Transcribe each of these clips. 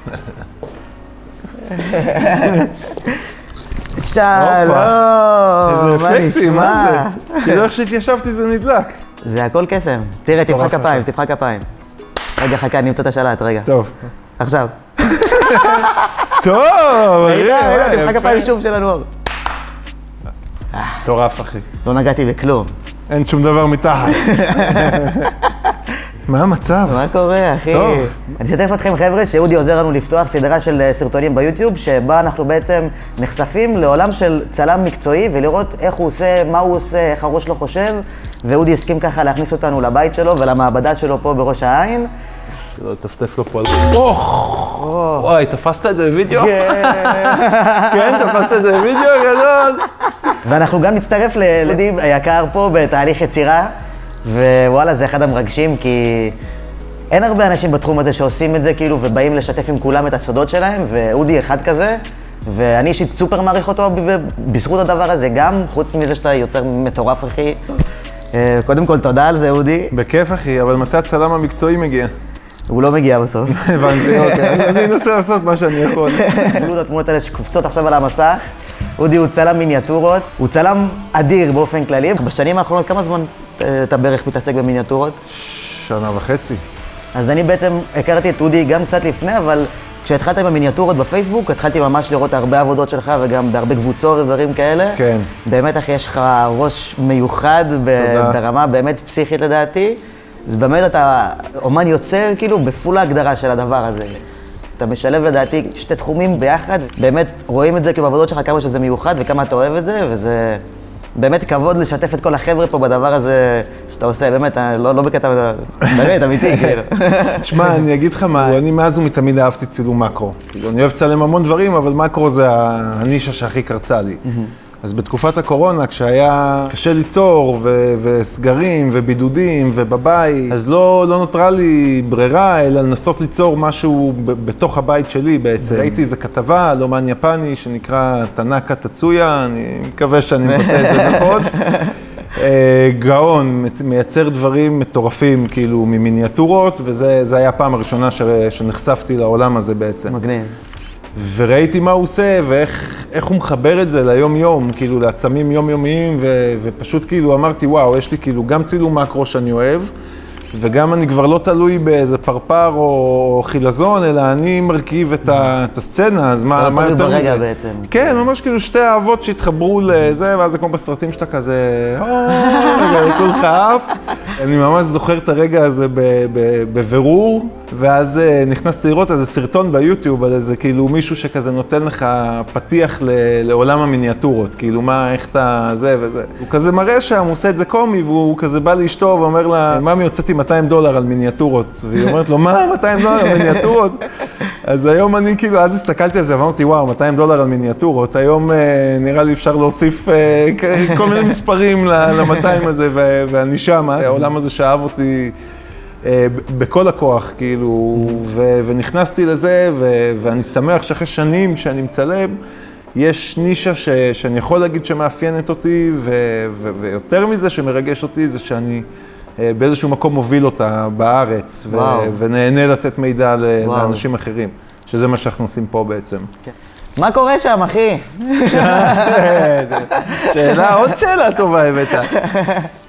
שלום, מה נשמע? כאילו איך שהתיישבתי זה נדלק. זה הכל קסם. תראה, תמחא כפיים. תמחא כפיים. רגע, חכה, אני אמצא את השלט, רגע. טוב. עכשיו. טוב, רגע, יפה. תמחא כפיים שוב של הנוער. מטורף, אחי. לא נגעתי בכלום. אין שום דבר מתחת. מה המצב? מה קורה, אחי? טוב. אני אשתף אתכם, חבר'ה, שאודי עוזר לנו לפתוח סדרה של אה, סרטונים ביוטיוב, שבה אנחנו בעצם נחשפים לעולם של צלם מקצועי, ולראות איך הוא עושה, מה הוא עושה, איך הראש שלו חושב, ואודי הסכים ככה להכניס אותנו לבית שלו ולמעבדה שלו פה בראש העין. שלא לטפטף לו פה על... אוח! וואי, תפסת את זה בווידאו? כן, תפסת את זה בווידאו גדול. ואנחנו גם נצטרף לאודי היקר פה בתהליך יצירה, ווואלה, זה אחד המרגשים, כי אין הרבה אנשים בתחום הזה שעושים את זה, כאילו, ובאים לשתף עם כולם את הסודות שלהם, ואודי אחד כזה, ואני אישית סופר מעריך אותו בזכות הדבר הזה, גם חוץ מזה שאתה יוצר מטורף, אחי. אה, קודם כל, תודה על זה, אודי. בכיף, אחי, אבל מתי הצלם המקצועי מגיע? הוא לא מגיע בסוף. הבנתי, אוקיי. אני- אנסה לעשות מה שאני יכול. תראו את התמונות האלה שקופצות עכשיו על המסך. אודי הוא צלם מיניאטורות, הוא צלם אדיר באופן כללי. בשנים האחרונות, כמה זמן אתה בערך מתעסק במיניאטורות? שנה וחצי. אז אני בעצם הכרתי את אודי גם קצת לפני, אבל כשהתחלת עם המיניאטורות בפייסבוק, התחלתי ממש לראות הרבה עבודות שלך וגם בהרבה קבוצות ודברים כאלה. כן. באמת, אחי, יש לך ראש מיוחד. ברמה באמת פסיכית לדעתי. אז באמת אתה אומן יוצר, כאילו, בפול ההגדרה של הדבר הזה. אתה משלב לדעתי שתי תחומים ביחד, באמת רואים את זה כאילו בעבודות שלך כמה שזה מיוחד וכמה אתה אוהב את זה, וזה באמת כבוד לשתף את כל החבר'ה פה בדבר הזה שאתה עושה, באמת, אה, לא, לא בקטע, באמת, אמיתי, כאילו. שמע, אני אגיד לך מה, אני מאז ומתמיד אהבתי צילום מקרו. אני אוהב לצלם המון דברים, אבל מקרו זה הנישה שהכי קרצה לי. אז בתקופת הקורונה, כשהיה קשה ליצור, ו- וסגרים, ובידודים, ובבית, אז לא, לא נותרה לי ברירה, אלא לנסות ליצור משהו ב- בתוך הבית שלי בעצם. ראיתי איזו כתבה על אומן יפני שנקרא טנאקה טצויה, אני מקווה שאני מבטא את זה נכון. אה, גאון, מייצר דברים מטורפים, כאילו, ממיניאטורות, וזה זה היה הפעם הראשונה ש- שנחשפתי לעולם הזה בעצם. מגניב. וראיתי מה הוא עושה, ואיך איך הוא מחבר את זה ליום-יום, כאילו, לעצמים יומיומיים, ו, ופשוט כאילו אמרתי, וואו, יש לי כאילו גם צילום מקרו שאני אוהב, וגם אני כבר לא תלוי באיזה פרפר או חילזון, אלא אני מרכיב את, הסצנה, אז מה, אתה לא מה תלוי יותר ברגע מזה? בעצם. כן, ממש כאילו שתי אהבות שהתחברו לזה, ואז זה כמו בסרטים שאתה כזה, רגע, כולך עף. אני ממש זוכר את הרגע הזה בבירור, ואז אה, נכנסתי לראות איזה סרטון ביוטיוב על איזה כאילו מישהו שכזה נותן לך פתיח לעולם המיניאטורות, כאילו מה, איך אתה זה וזה. הוא כזה מראה שם, הוא עושה את זה קומי, והוא כזה בא לאשתו ואומר לה, ממי, הוצאתי 200 דולר על מיניאטורות. והיא אומרת לו, מה, 200 דולר על מיניאטורות? אז היום אני כאילו, אז הסתכלתי על זה ואמרתי, וואו, 200 דולר על מיניאטורות. היום אה, נראה לי אפשר להוסיף אה, כל מיני מספרים ל-200 הזה, ואני שם, העולם הזה שאהב אותי. אה, בכל הכוח, כאילו, ונכנסתי לזה, ואני שמח שאחרי שנים שאני מצלם, יש נישה ש- שאני יכול להגיד שמאפיינת אותי, ו- ו- ויותר מזה שמרגש אותי, זה שאני אה, באיזשהו מקום מוביל אותה בארץ, ו-. ונהנה לתת מידע ל-. לאנשים אחרים, שזה מה שאנחנו עושים פה בעצם. מה קורה שם, אחי? שאלה, עוד שאלה טובה הבאת.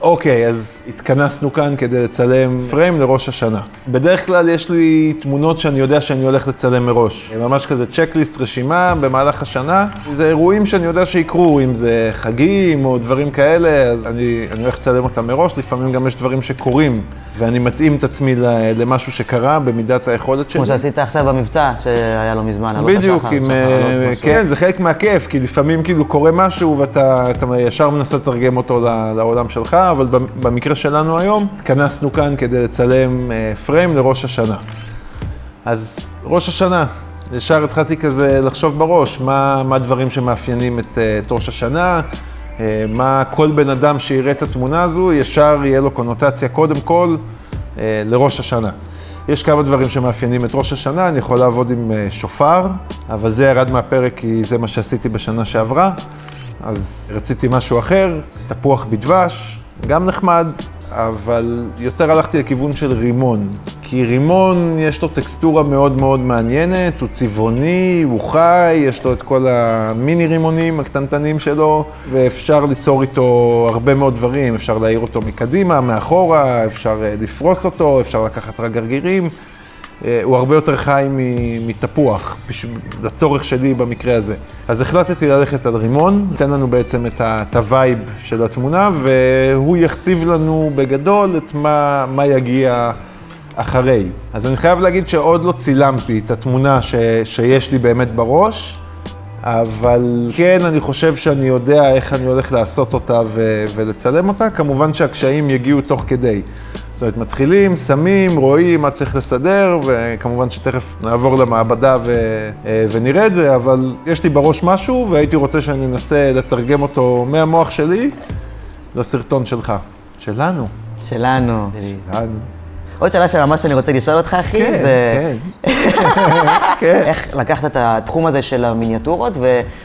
אוקיי, אז התכנסנו כאן כדי לצלם פריים לראש השנה. בדרך כלל יש לי תמונות שאני יודע שאני הולך לצלם מראש. ממש כזה צ'קליסט, רשימה במהלך השנה. זה אירועים שאני יודע שיקרו, אם זה חגים או דברים כאלה, אז אני, אני הולך לצלם אותם מראש. לפעמים גם יש דברים שקורים, ואני מתאים את עצמי למשהו שקרה במידת היכולת שלי. כמו שעשית עכשיו במבצע שהיה לא מזמן, עלות בדיוק, עם, אה. כן, זה חלק מהכיף, כי לפעמים כאילו קורה משהו ואתה אתה ישר מנסה לתרגם אותו לעולם שלך, אבל במ- במקרה שלנו היום, התכנסנו כאן כדי לצלם אה, פריים לראש השנה. אז ראש השנה, ישר התחלתי כזה לחשוב בראש, מה, מה הדברים שמאפיינים את, אה, את ראש השנה, אה, מה כל בן אדם שיראה את התמונה הזו, ישר יהיה לו קונוטציה קודם כל אה, לראש השנה. יש כמה דברים שמאפיינים את ראש השנה, אני יכול לעבוד עם אה, שופר, אבל זה ירד מהפרק כי זה מה שעשיתי בשנה שעברה, אז רציתי משהו אחר, תפוח בדבש, גם נחמד, אבל יותר הלכתי לכיוון של רימון. כי רימון, יש לו טקסטורה מאוד מאוד מעניינת, הוא צבעוני, הוא חי, יש לו את כל המיני רימונים הקטנטנים שלו, ואפשר ליצור איתו הרבה מאוד דברים. אפשר להאיר אותו מקדימה, מאחורה, אפשר אה, לפרוס אותו, אפשר לקחת רק גרגירים. אה, הוא הרבה יותר חי מתפוח, לצורך שלי במקרה הזה. אז החלטתי ללכת על רימון, ייתן לנו בעצם את ה vibe של התמונה, והוא יכתיב לנו בגדול את מה, מה יגיע אחרי. אז אני חייב להגיד שעוד לא צילמתי את התמונה ש, שיש לי באמת בראש, אבל כן, אני חושב שאני יודע איך אני הולך לעשות אותה ו- ולצלם אותה. כמובן שהקשיים יגיעו תוך כדי. זאת אומרת, מתחילים, שמים, רואים מה צריך לסדר, וכמובן שתכף נעבור למעבדה ו- אה, ונראה את זה, אבל יש לי בראש משהו, והייתי רוצה שאני אנסה לתרגם אותו מהמוח שלי לסרטון שלך. שלנו. שלנו. שלנו. עוד שאלה שממש אני רוצה לשאול אותך, אחי, כן, זה... כן. איך לקחת את התחום הזה של המיניאטורות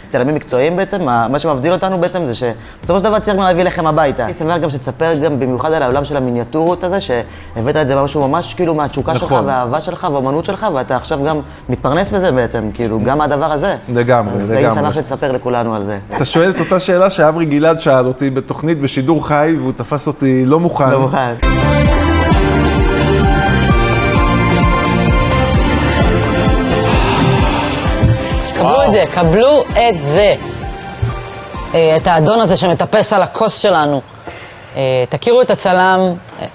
וצלמים מקצועיים בעצם, מה מה שמבדיל אותנו בעצם זה שבסופו של דבר צריך להביא לכם הביתה. אני שמח גם שתספר גם במיוחד על העולם של המיניאטורות הזה, שהבאת את זה משהו ממש כאילו מהתשוקה שלך נכון. והאהבה שלך והאומנות שלך, ואתה עכשיו גם מתפרנס בזה בעצם, כאילו, גם מהדבר הזה. לגמרי, אז הייתי לגמרי. שמח שתספר לכולנו על זה. אתה שואל את אותה שאלה שאברי גלעד שאל אותי בתוכנית בשידור חי, והוא תפס אותי לא מוכן. לא מוכן. קבלו את זה, קבלו את זה. אה, את האדון הזה שמטפס על הכוס שלנו. אה, תכירו את הצלם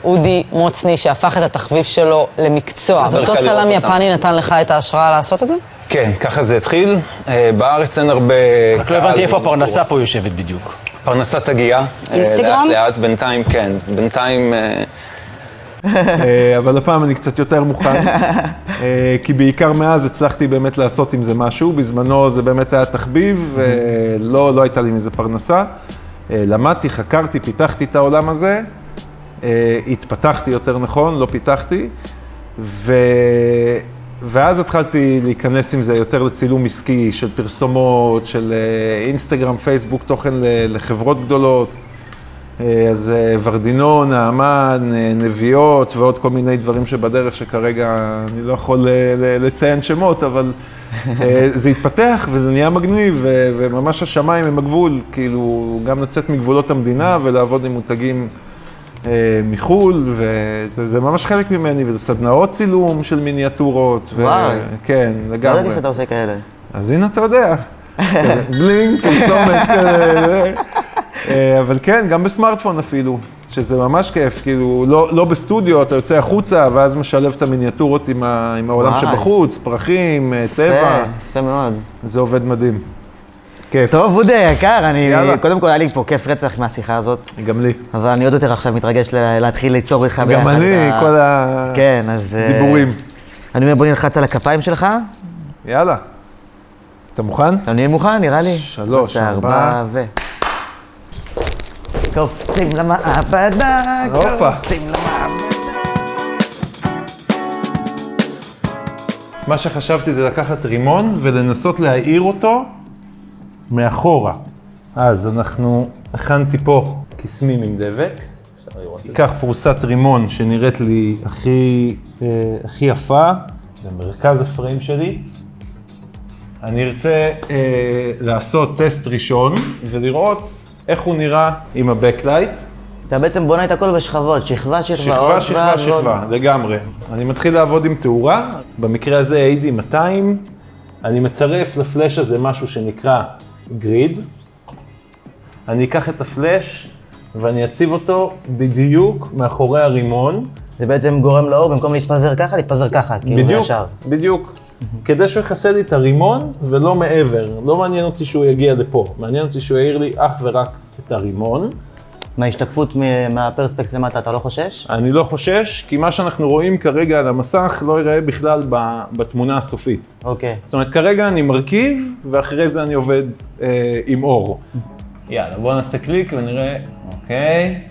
אודי מוצני, שהפך את התחביב שלו למקצוע. אותו צלם. יפני נתן לך את ההשראה לעשות את זה? כן, ככה זה התחיל. אה, בארץ אין הרבה... רק לא הבנתי איפה הפרנסה פה יושבת בדיוק. פרנסה תגיע. אינסטגרם? לאט לאט, בינתיים כן. בינתיים... אבל הפעם אני קצת יותר מוכן, כי בעיקר מאז הצלחתי באמת לעשות עם זה משהו. בזמנו זה באמת היה תחביב, אה, לא, הייתה לי מזה פרנסה. אה, למדתי, חקרתי, פיתחתי את העולם הזה, אה, התפתחתי יותר נכון, לא פיתחתי, ו... ואז התחלתי להיכנס עם זה יותר לצילום עסקי של פרסומות, של אה, אינסטגרם, פייסבוק, תוכן לחברות גדולות. אה, אז אה, ורדינון, נעמן, אה, נביאות ועוד כל מיני דברים שבדרך שכרגע אני לא יכול לציין שמות, אבל זה התפתח וזה נהיה מגניב, וממש השמיים הם הגבול, כאילו, גם לצאת מגבולות המדינה ולעבוד עם מותגים מחו"ל, וזה זה ממש חלק ממני, וזה סדנאות צילום של מיניאטורות. וואי. כן, לא לגמרי. ידעתי שאתה עושה כאלה. אז הנה אתה יודע. בלינק, פרסומת אבל כן, גם בסמארטפון אפילו, שזה ממש כיף, כאילו, לא, לא בסטודיו, אתה יוצא החוצה, ואז משלב את המיניאטורות עם, ה, עם העולם וואי. שבחוץ, פרחים, אה, טבע, יפה, יפה מאוד. זה עובד מדהים. כיף. טוב, אודי יקר, אני... יאללה. קודם כל היה לי פה כיף רצח מהשיחה הזאת. גם לי. אבל אני עוד יותר עכשיו מתרגש להתחיל ליצור איתך ביחד. גם אני, ה- כל ה... כן, אז... אה, דיבורים. אני אומר, בוא נלחץ על הכפיים שלך. יאללה. אתה מוכן? נהיה מוכן, נראה לי? שלוש, ארבע. ו... קופצים למעבדה. קופצים למעבדה. מה שחשבתי זה לקחת רימון ולנסות להאיר אותו מאחורה. אז אנחנו, הכנתי פה קיסמים עם דבק. אקח פרוסת רימון שנראית לי הכי, אה, הכי יפה, במרכז הפריים שלי. אני ארצה אה, לעשות טסט ראשון ולראות איך הוא נראה עם ה backlight. אתה בעצם בונה את הכל בשכבות, שכבה, שכבה, שכבה, עוד שכבה, ועוד. שכבה, לגמרי. אני מתחיל לעבוד עם תאורה, במקרה הזה AD 200, אני מצרף לפלאש הזה משהו שנקרא גריד. אני אקח את הפלאש ואני אציב אותו בדיוק מאחורי הרימון. זה בעצם גורם לאור, במקום להתפזר ככה, להתפזר ככה, כאילו בדיוק, ישר. בדיוק. כדי שהוא יכסה לי את הרימון ולא מעבר. לא מעניין אותי שהוא יגיע לפה, מעניין אותי שהוא יאיר לי אך ורק את הרימון. מההשתקפות מ- מהפרספקט למטה, אתה לא חושש? אני לא חושש, כי מה שאנחנו רואים כרגע על המסך לא ייראה בכלל בתמונה הסופית. אוקיי. זאת אומרת, כרגע אני מרכיב, ואחרי זה אני עובד אה, עם אור. יאללה, בואו נעשה קליק ונראה, אוקיי.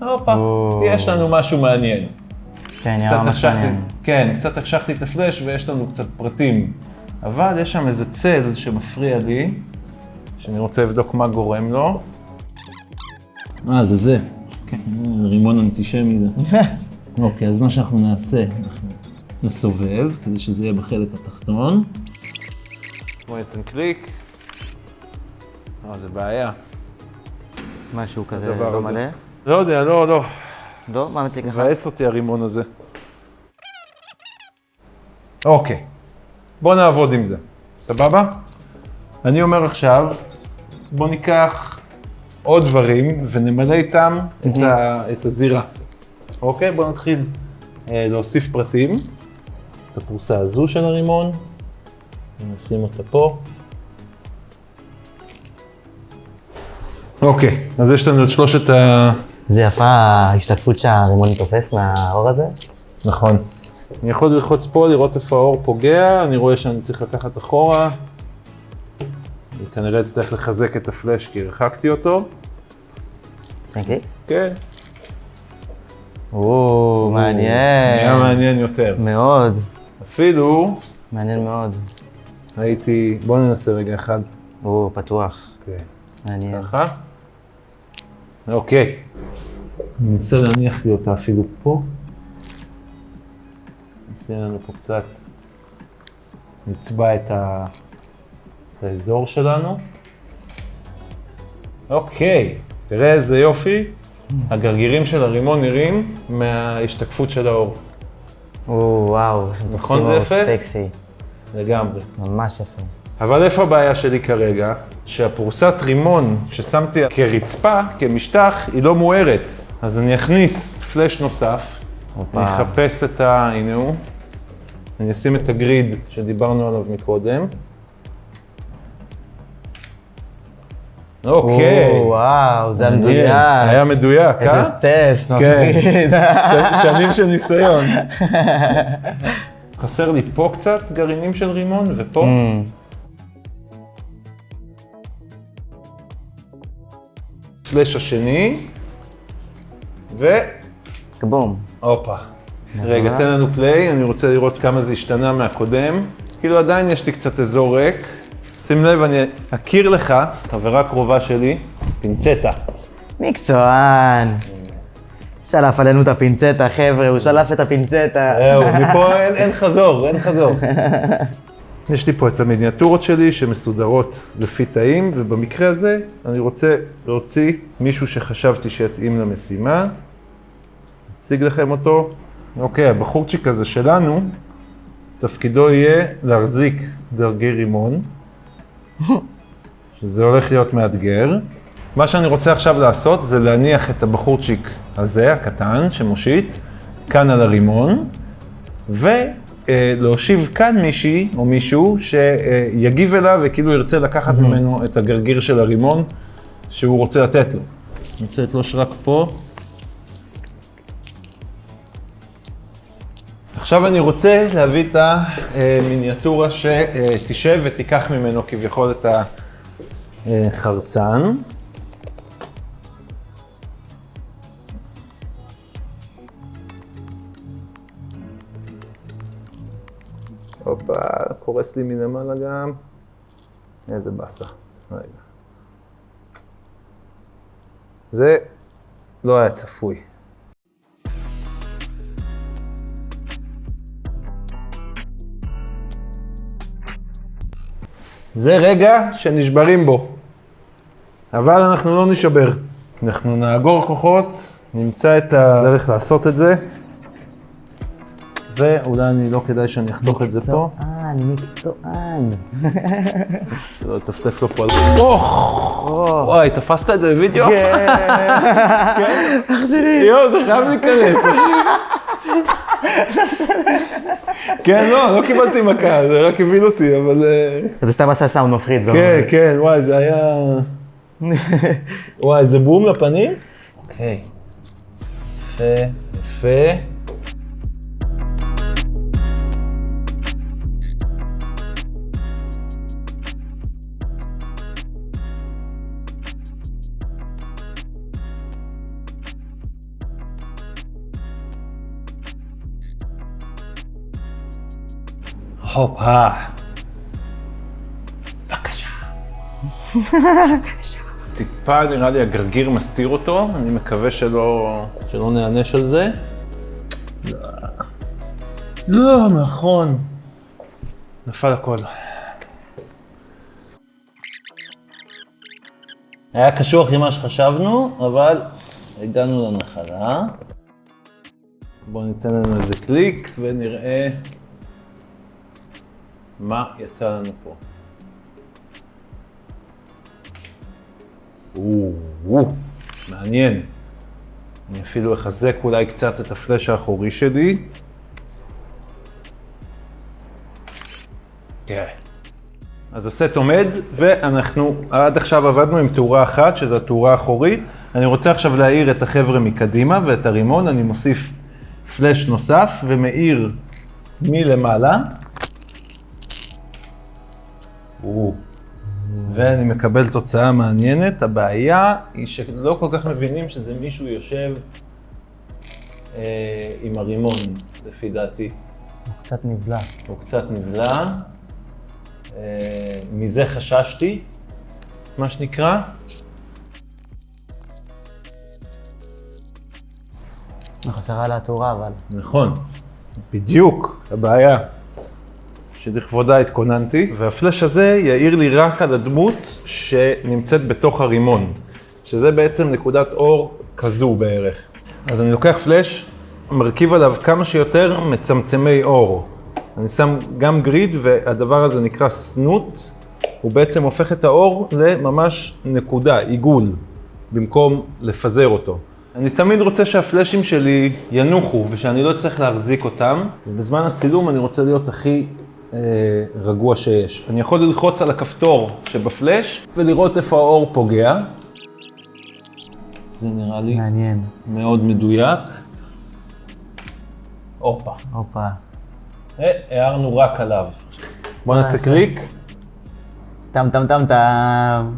הופה, יש לנו משהו מעניין. כן, נראה קצת ממש החשכתי, מעניין. כן, קצת החשכתי את הפלאש ויש לנו קצת פרטים. אבל יש שם איזה צל שמפריע לי, שאני רוצה לבדוק מה גורם לו. אה, זה זה. כן, רימון אנטישמי זה. אוקיי, אז מה שאנחנו נעשה, אנחנו נסובב, כדי שזה יהיה בחלק התחתון. בוא ניתן קליק. אה, זה בעיה. משהו כזה לא. מלא. לא יודע, לא, לא. לא? מה מציג לך? מבאס אותי הרימון הזה. אוקיי, בוא נעבוד עם זה, סבבה? אני אומר עכשיו, בוא ניקח עוד דברים ונמלא איתם את, ה, את הזירה. אוקיי? בוא נתחיל אה, להוסיף פרטים. את הפרוסה הזו של הרימון, נשים אותה פה. אוקיי, אז יש לנו את שלושת ה... זה יפה ההשתקפות שהרימון תופס מהאור הזה. נכון. אני יכול ללחוץ פה, לראות איפה האור פוגע, אני רואה שאני צריך לקחת אחורה. אני כנראה אצטרך לחזק את הפלאש כי הרחקתי אותו. אוקיי. כן. או, נהיה מעניין. מעניין יותר. מאוד. אפילו מעניין מאוד. הייתי, בוא ננסה רגע אחד. או, פתוח. כן. מעניין. ככה. אוקיי. ננסה להניח לי אותה אפילו פה. נשים לנו פה קצת, נצבע את, ה... את האזור שלנו. אוקיי, תראה איזה יופי. הגרגירים של הרימון נראים מההשתקפות של האור. או, וואו. נכון זה יפה? סקסי. לגמרי. ממש יפה. אבל איפה הבעיה שלי כרגע? שהפרוסת רימון ששמתי כרצפה, כמשטח, היא לא מוארת. אז אני אכניס פלאש נוסף, הופה. אני אחפש את ה... הנה הוא. אני אשים את הגריד שדיברנו עליו מקודם. אוקיי. או, וואו, זה מעניין. המדויק. היה מדויק, איזה אה? טסט כן. מפחיד. שנים של ניסיון. חסר לי פה קצת גרעינים של רימון, ופה. אמ, פלאש השני, ו... כבום. הופה. רגע, תן לנו פליי, אני רוצה לראות כמה זה השתנה מהקודם. כאילו עדיין יש לי קצת אזור ריק. שים לב, אני אכיר לך, חברה קרובה שלי, פינצטה. מקצוען. שלף עלינו את הפינצטה, חבר'ה, הוא שלף את הפינצטה. זהו, מפה אין, אין חזור, אין חזור. יש לי פה את המיניאטורות שלי שמסודרות לפי תאים, ובמקרה הזה אני רוצה להוציא מישהו שחשבתי שיתאים למשימה. אציג לכם אותו. אוקיי, הבחורצ'יק הזה שלנו, תפקידו יהיה להחזיק דרגי רימון, שזה הולך להיות מאתגר. מה שאני רוצה עכשיו לעשות זה להניח את הבחורצ'יק הזה, הקטן, שמושיט, כאן על הרימון, ולהושיב כאן מישהי או מישהו שיגיב אליו וכאילו ירצה לקחת ממנו את הגרגיר של הרימון שהוא רוצה לתת לו. אני רוצה לתלוש רק פה. עכשיו אני רוצה להביא את המיניאטורה שתשב ותיקח ממנו כביכול את החרצן. הופה, קורס לי מלמעלה גם. איזה באסה. רגע. זה לא היה צפוי. זה רגע שנשברים בו, אבל אנחנו לא נשבר. אנחנו נאגור כוחות, נמצא את הדרך לעשות את זה, ואולי אני לא כדאי שאני אחתוך את זה פה. מקצוען, מקצוען. שלא לטפטף לו פה על... וואי, תפסת את זה בווידאו? כן. אח שלי. יואו, זה חייב להיכנס. כן, לא, לא קיבלתי מכה, זה רק הבין אותי, אבל... אה, זה סתם עשה סאונד מפחיד. כן, כן, וואי, זה היה... וואי, זה בום לפנים? אוקיי. יפה, יפה. הופה. בבקשה. טיפה נראה לי הגרגיר מסתיר אותו, אני מקווה שלא, שלא נענש על זה. לא, לא, נכון. נפל הכל. היה קשוח עם מה שחשבנו, אבל הגענו לנחלה. בואו ניתן לנו איזה קליק ונראה מה יצא לנו פה. או, מעניין. אני אפילו אחזק אולי קצת את הפלאש האחורי שלי. תראה. אז הסט עומד, ואנחנו עד עכשיו עבדנו עם תאורה אחת, שזו התאורה האחורית. אני רוצה עכשיו להאיר את החבר'ה מקדימה ואת הרימון, אני מוסיף פלאש נוסף ומאיר מלמעלה. ואני מקבל תוצאה מעניינת. הבעיה היא שלא כל כך מבינים שזה מישהו יושב אה, עם הרימון, לפי דעתי. הוא קצת נבלע. הוא קצת נבלע. אה, מזה חששתי, מה שנקרא. חסרה לה התאורה, אבל. נכון, בדיוק, הבעיה. שלכבודה התכוננתי, והפלאש הזה יאיר לי רק על הדמות שנמצאת בתוך הרימון, שזה בעצם נקודת אור כזו בערך. אז אני לוקח פלאש, מרכיב עליו כמה שיותר מצמצמי אור. אני שם גם גריד, והדבר הזה נקרא סנוט, הוא בעצם הופך את האור לממש נקודה, עיגול, במקום לפזר אותו. אני תמיד רוצה שהפלאשים שלי ינוחו ושאני לא אצטרך להחזיק אותם, ובזמן הצילום אני רוצה להיות הכי רגוע שיש. אני יכול ללחוץ על הכפתור שבפלאש ולראות איפה האור פוגע. זה נראה לי מעניין. מאוד מדויק. הופה. הופה. אה, הערנו רק עליו. בוא נעשה קליק. טם טם טם טם.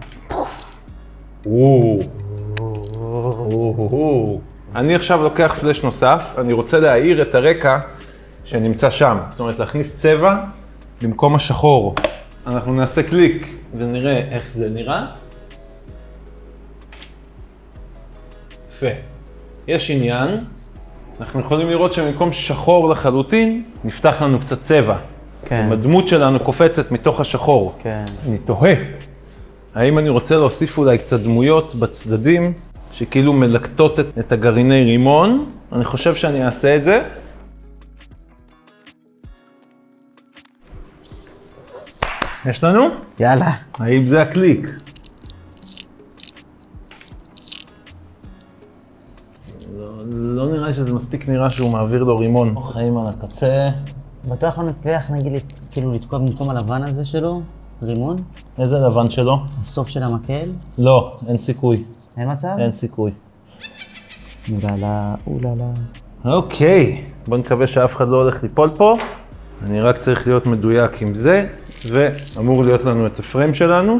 אני עכשיו לוקח פלאש נוסף, אני רוצה להאיר את הרקע שנמצא שם. זאת אומרת, להכניס צבע במקום השחור. אנחנו נעשה קליק ונראה איך זה נראה. יפה. יש עניין, אנחנו יכולים לראות שבמקום שחור לחלוטין, נפתח לנו קצת צבע. כן. הדמות שלנו קופצת מתוך השחור. כן. אני תוהה, האם אני רוצה להוסיף אולי קצת דמויות בצדדים, שכאילו מלקטות את, את הגרעיני רימון? אני חושב שאני אעשה את זה. יש לנו? יאללה. האם זה הקליק? לא, לא נראה לי שזה מספיק נראה שהוא מעביר לו רימון. חיים על הקצה. בטוח לא נצליח, נגיד, כאילו לתקוע במקום הלבן הזה שלו, רימון, איזה לבן שלו? הסוף של המקל, לא, אין סיכוי. אין מצב? אין סיכוי. אוללה, אוללה. אוקיי, בוא נקווה שאף אחד לא הולך ליפול פה. אני רק צריך להיות מדויק עם זה, ואמור להיות לנו את הפריים שלנו.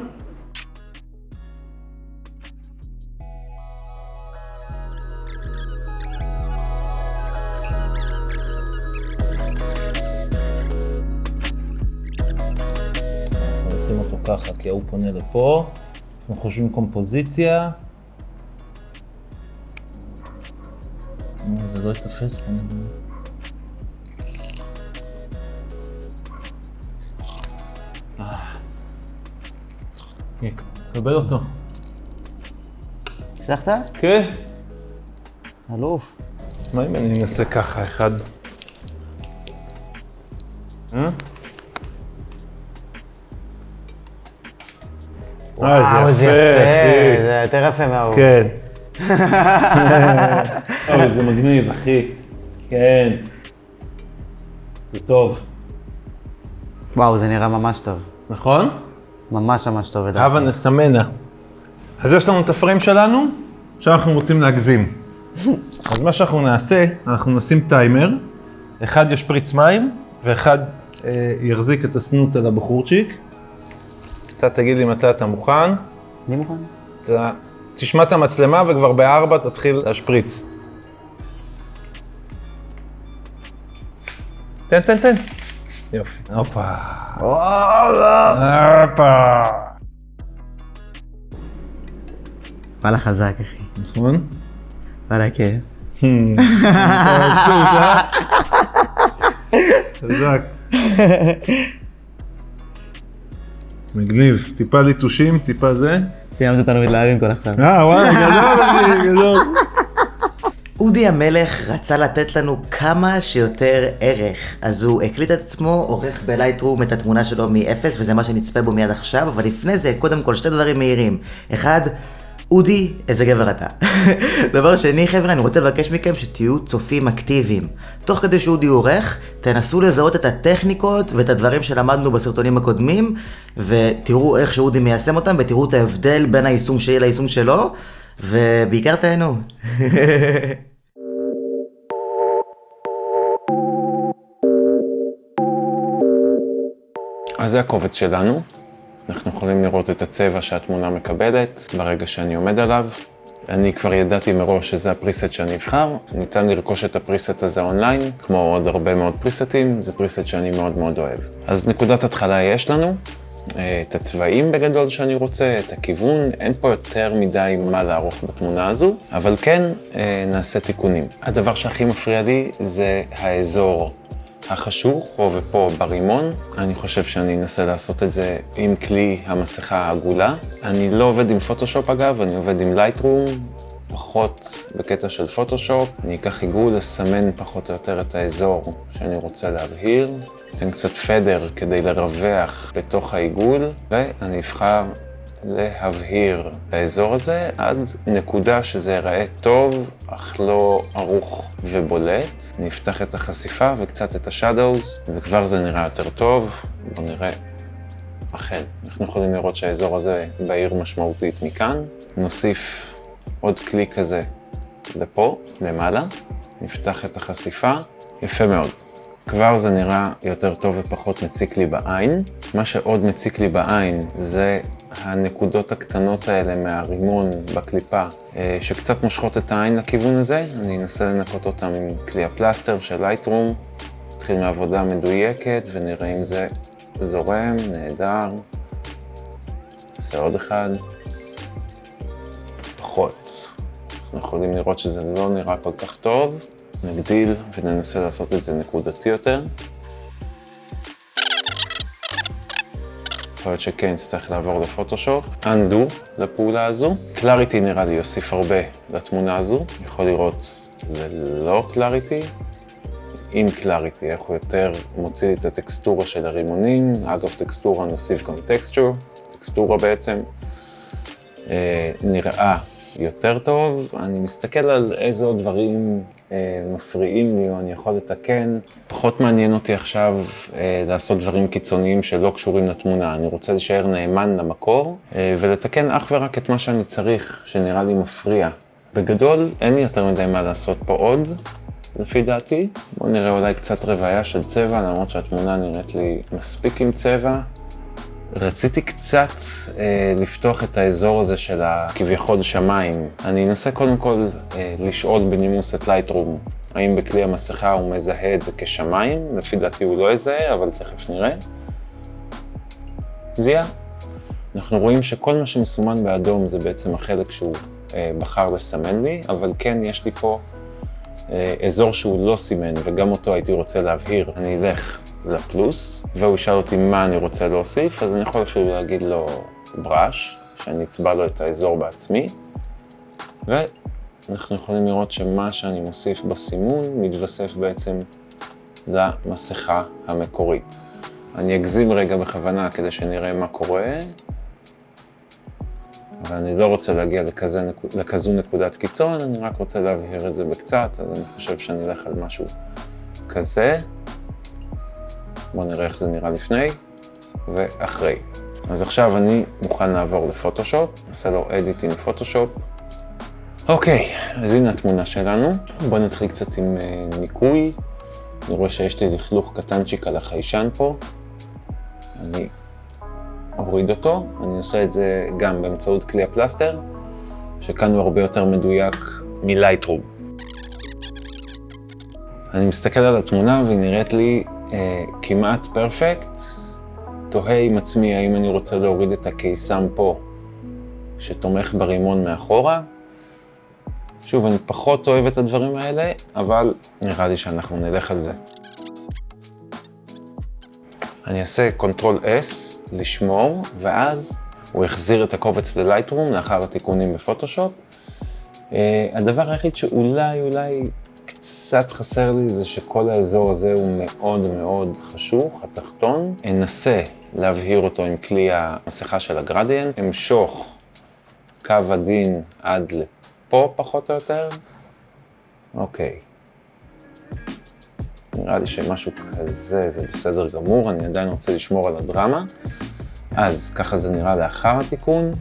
ככה, כי ההוא פונה לפה. אנחנו חושבים קומפוזיציה. אה, זה לא ייתפס פה. קבל אותו. הצלחת? כן. אלוף. מה אם אני אנסה ככה, אחד? אה? וואו, זה. יפה, זה יותר יפה מההוא. כן. אוי, זה מגניב, אחי. כן. זה טוב. וואו, זה נראה ממש טוב. נכון? ממש ממש טוב. לדעתי. הבה נסמנה. אז יש לנו את הפריים שלנו, עכשיו אנחנו רוצים להגזים. אז מה שאנחנו נעשה, אנחנו נשים טיימר, אחד ישפריץ מים, ואחד אה, יחזיק את הסנוט על הבחורצ'יק. אתה תגיד לי מתי אתה מוכן, אני מוכן. אתה תשמע את המצלמה וכבר בארבע תתחיל להשפריץ. תן, תן, תן. יופי. הופה. הופה. וואלה חזק, אחי. נכון? וואלה, כן. חזק. מגניב. טיפה ליטושים, טיפה זה. סיימת אותנו מתלהבים כל עכשיו. אה, וואלה, גדול, גדול. אודי המלך רצה לתת לנו כמה שיותר ערך, אז הוא הקליט את עצמו, עורך בלייטרום את התמונה שלו מ-0, וזה מה שנצפה בו מיד עכשיו, אבל לפני זה, קודם כל, שתי דברים מהירים. אחד, אודי, איזה גבר אתה. דבר שני, חבר'ה, אני רוצה לבקש מכם שתהיו צופים אקטיביים. תוך כדי שאודי עורך, תנסו לזהות את הטכניקות ואת הדברים שלמדנו בסרטונים הקודמים, ותראו איך שאודי מיישם אותם, ותראו את ההבדל בין היישום שלי ליישום שלו, ובעיקר תהנו. אז זה הקובץ שלנו. אנחנו יכולים לראות את הצבע שהתמונה מקבלת ברגע שאני עומד עליו. אני כבר ידעתי מראש שזה הפריסט שאני אבחר. ניתן לרכוש את הפריסט הזה אונליין, כמו עוד הרבה מאוד פריסטים, זה פריסט שאני מאוד מאוד אוהב. אז נקודת התחלה יש לנו, את הצבעים בגדול שאני רוצה, את הכיוון, אין פה יותר מדי מה לערוך בתמונה הזו, אבל כן אה, נעשה תיקונים. הדבר שהכי מפריע לי זה האזור החשוך, פה ופה ברימון. אני חושב שאני אנסה לעשות את זה עם כלי המסכה העגולה. אני לא עובד עם פוטושופ אגב, אני עובד עם לייטרום, פחות בקטע של פוטושופ. אני אקח עיגול לסמן פחות או יותר את האזור שאני רוצה להבהיר. אתן קצת פדר כדי לרווח בתוך העיגול, ואני אבחר להבהיר את האזור הזה עד נקודה שזה ייראה טוב, אך לא ערוך ובולט. נפתח את החשיפה וקצת את השאדווז, וכבר זה נראה יותר טוב. בואו נראה. אכן, אנחנו יכולים לראות שהאזור הזה בהיר משמעותית מכאן. נוסיף עוד כלי כזה לפה, למעלה. נפתח את החשיפה. יפה מאוד. כבר זה נראה יותר טוב ופחות מציק לי בעין. מה שעוד מציק לי בעין זה הנקודות הקטנות האלה מהרימון בקליפה, אה, שקצת מושכות את העין לכיוון הזה. אני אנסה לנקות אותם עם כלי הפלסטר של לייטרום. נתחיל מעבודה מדויקת ונראה אם זה זורם, נהדר. נעשה עוד אחד. פחות. אנחנו יכולים לראות שזה לא נראה כל כך טוב. נגדיל וננסה לעשות את זה נקודתי יותר. יכול להיות שכן נצטרך לעבור לפוטושופ. undo לפעולה הזו. קלאריטי נראה לי יוסיף הרבה לתמונה הזו. יכול לראות ללא קלאריטי. עם קלאריטי, איך הוא יותר מוציא את הטקסטורה של הרימונים. אגב, טקסטורה נוסיף גם טקסטור, טקסטורה בעצם. אה, נראה יותר טוב. אני מסתכל על איזה עוד דברים אה, מפריעים לי או אני יכול לתקן. פחות מעניין אותי עכשיו אה, לעשות דברים קיצוניים שלא קשורים לתמונה. אני רוצה להישאר נאמן למקור אה, ולתקן אך ורק את מה שאני צריך, שנראה לי מפריע. בגדול, אין לי יותר מדי מה לעשות פה עוד, לפי דעתי. בואו נראה אולי קצת רוויה של צבע, למרות שהתמונה נראית לי מספיק עם צבע. רציתי קצת אה, לפתוח את האזור הזה של הכביכול שמיים. אני אנסה קודם כל אה, לשאול בנימוס את לייטרום, האם בכלי המסכה הוא מזהה את זה כשמיים? לפי דעתי הוא לא יזהה, אבל תכף נראה. זיהה. אנחנו רואים שכל מה שמסומן באדום זה בעצם החלק שהוא אה, בחר לסמן לי, אבל כן יש לי פה אה, אזור שהוא לא סימן, וגם אותו הייתי רוצה להבהיר. אני אלך לפלוס, והוא ישאל אותי מה אני רוצה להוסיף, אז אני יכול אפילו להגיד לו בראש, שאני אצבע לו את האזור בעצמי, ואנחנו יכולים לראות שמה שאני מוסיף בסימון מתווסף בעצם למסכה המקורית. אני אגזים רגע בכוונה כדי שנראה מה קורה, אבל אני לא רוצה להגיע לכזה, לכזו נקודת קיצון, אני רק רוצה להבהיר את זה בקצת, אז אני חושב שאני אלך על משהו כזה. בואו נראה איך זה נראה לפני ואחרי. אז עכשיו אני מוכן לעבור לפוטושופ, נעשה לו אדיט עם פוטושופ. אוקיי, אז הנה התמונה שלנו. בואו נתחיל קצת עם uh, ניקוי. אני רואה שיש לי לכלוך קטנצ'יק על החיישן פה. אני אוריד אותו, אני עושה את זה גם באמצעות כלי הפלסטר, שכאן הוא הרבה יותר מדויק מלייטרום. אני מסתכל על התמונה והיא נראית לי אה, כמעט פרפקט. תוהה עם עצמי האם אני רוצה להוריד את הקיסם פה שתומך ברימון מאחורה. שוב, אני פחות אוהב את הדברים האלה, אבל נראה לי שאנחנו נלך על זה. אני אעשה Ctrl S, לשמור, ואז הוא יחזיר את הקובץ ללייטרום לאחר התיקונים בפוטושופ. Uh, הדבר היחיד שאולי, אולי קצת חסר לי זה שכל האזור הזה הוא מאוד מאוד חשוך, התחתון. אנסה להבהיר אותו עם כלי המסכה של הגרדיאנט, אמשוך קו עדין עד לפה פחות או יותר. אוקיי. נראה לי שמשהו כזה זה בסדר גמור, אני עדיין רוצה לשמור על הדרמה. אז ככה זה נראה לאחר התיקון,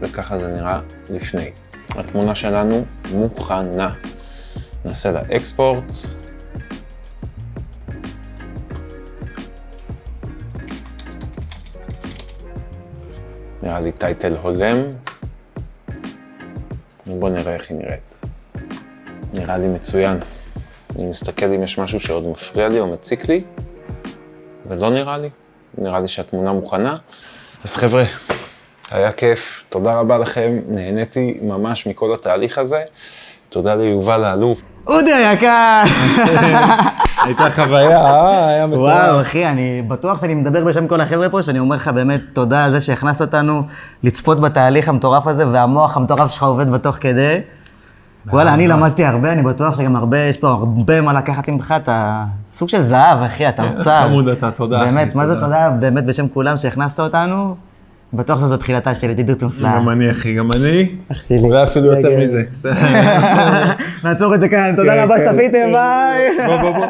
וככה זה נראה לפני. התמונה שלנו מוכנה. נעשה לה אקספורט. נראה לי טייטל הולם. בואו נראה איך היא נראית. נראה לי מצוין. אני מסתכל אם יש משהו שעוד מפריע לי או מציק לי, ולא נראה לי. נראה לי שהתמונה מוכנה. אז חבר'ה, היה כיף, תודה רבה לכם, נהניתי ממש מכל התהליך הזה. תודה ליובל האלוף. אודי היקר! הייתה חוויה, אה? היה מטורף. וואו, אחי, אני בטוח שאני מדבר בשם כל החבר'ה פה, שאני אומר לך באמת תודה על זה שהכנסת אותנו לצפות בתהליך המטורף הזה, והמוח המטורף שלך עובד בתוך כדי. וואלה, אני למדתי הרבה, אני בטוח שגם הרבה, יש פה הרבה מה לקחת ממך, אתה סוג של זהב, אחי, אתה אוצר. חמוד אתה, תודה, באמת, מה זה. תודה, באמת בשם כולם שהכנסת אותנו. בטוח שזו תחילתה של ידידות מופלאה. גם אני, אחי, גם אני. אח שלי. אולי אפילו יותר. מזה. נעצור את זה כאן, תודה כן, רבה כן. שצפיתם, ביי. בוא, בוא, בוא.